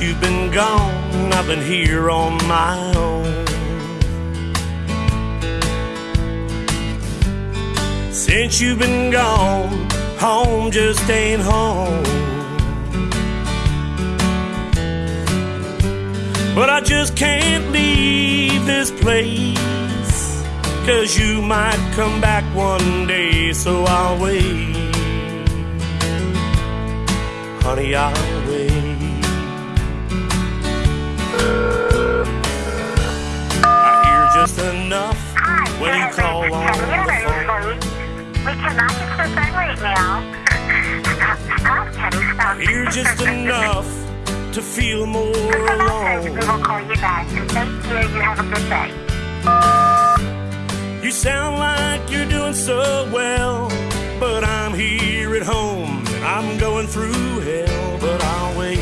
you've been gone, I've been here on my own. Since you've been gone, home just ain't home. But I just can't leave this place. Cause you might come back one day, so I'll wait. Honey, I'll wait. When you call on the phone. We cannot get your phone right now. Teddy, just enough to feel more Leave a message. We alone. will call you back. And thank you. You have a good day. You sound like you're doing so well, but I'm here at home and I'm going through hell, but I'll wait.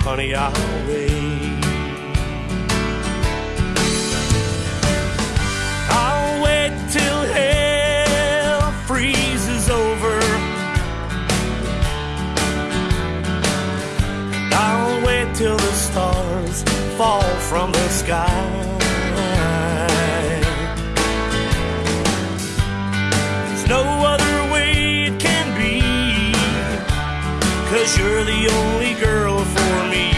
Honey, I'll wait. Fall from the sky. There's no other way it can be. Cause you're the only girl for me,